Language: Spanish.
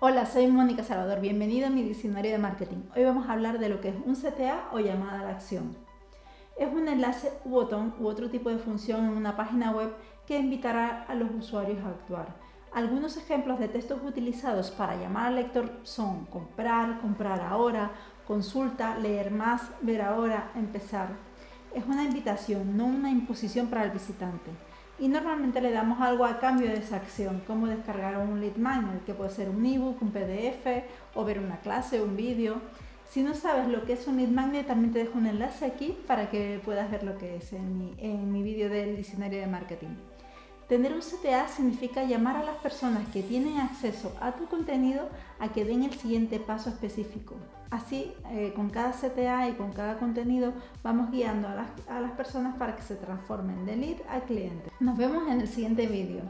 Hola, soy Mónica Salvador, bienvenido a mi diccionario de marketing. Hoy vamos a hablar de lo que es un CTA o llamada a la acción. Es un enlace u botón u otro tipo de función en una página web que invitará a los usuarios a actuar. Algunos ejemplos de textos utilizados para llamar al lector son comprar, comprar ahora, consulta, leer más, ver ahora, empezar. Es una invitación, no una imposición para el visitante y normalmente le damos algo a cambio de esa acción, como descargar un lead magnet, que puede ser un ebook, un PDF o ver una clase, un vídeo. Si no sabes lo que es un lead magnet, también te dejo un enlace aquí para que puedas ver lo que es en mi, en mi vídeo del diccionario de marketing. Tener un CTA significa llamar a las personas que tienen acceso a tu contenido a que den el siguiente paso específico. Así, eh, con cada CTA y con cada contenido, vamos guiando a las, a las personas para que se transformen de lead a cliente. Nos vemos en el siguiente vídeo.